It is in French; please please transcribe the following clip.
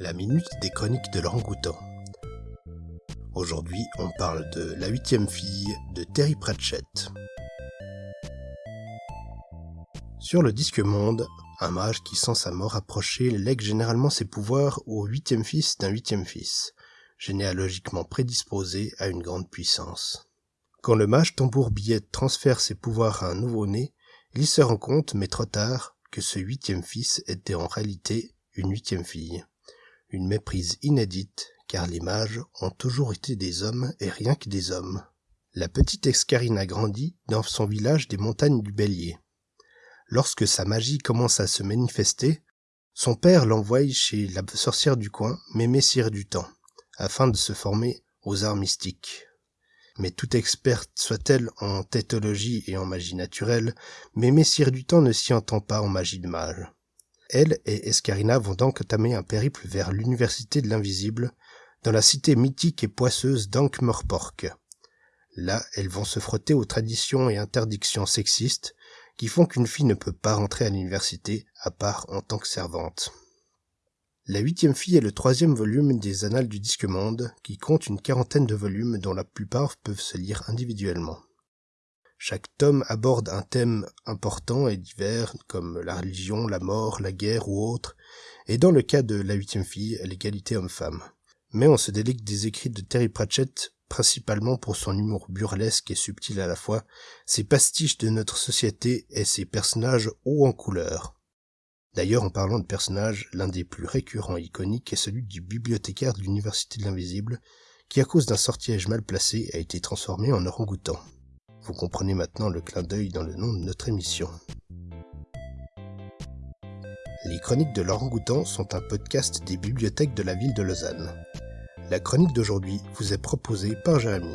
la minute des chroniques de l'orangoutan. Aujourd'hui, on parle de La huitième fille de Terry Pratchett. Sur le disque monde, un mage qui sent sa mort approcher lègue généralement ses pouvoirs au huitième fils d'un huitième fils, généalogiquement prédisposé à une grande puissance. Quand le mage tambour billette transfère ses pouvoirs à un nouveau-né, il se rend compte, mais trop tard, que ce huitième fils était en réalité une huitième fille. Une méprise inédite, car les mages ont toujours été des hommes et rien que des hommes. La petite Escarina grandit dans son village des montagnes du Bélier. Lorsque sa magie commence à se manifester, son père l'envoie chez la sorcière du coin, Mémé du Temps, afin de se former aux arts mystiques. Mais toute experte soit-elle en tétologie et en magie naturelle, Mémé du Temps ne s'y entend pas en magie de mage. Elle et Escarina vont donc entamer un périple vers l'université de l'invisible, dans la cité mythique et poisseuse d'Ankh-Morpork. Là, elles vont se frotter aux traditions et interdictions sexistes qui font qu'une fille ne peut pas rentrer à l'université à part en tant que servante. La huitième fille est le troisième volume des Annales du Disque Monde, qui compte une quarantaine de volumes dont la plupart peuvent se lire individuellement. Chaque tome aborde un thème important et divers comme la religion, la mort, la guerre ou autre, et dans le cas de La huitième fille, l'égalité homme-femme. Mais on se délecte des écrits de Terry Pratchett principalement pour son humour burlesque et subtil à la fois, ses pastiches de notre société et ses personnages hauts en couleur. D'ailleurs, en parlant de personnages, l'un des plus récurrents et iconiques est celui du bibliothécaire de l'Université de l'Invisible, qui à cause d'un sortilège mal placé a été transformé en orang-outan. Vous comprenez maintenant le clin d'œil dans le nom de notre émission. Les Chroniques de l'Orangoutan sont un podcast des bibliothèques de la ville de Lausanne. La chronique d'aujourd'hui vous est proposée par Jérémy.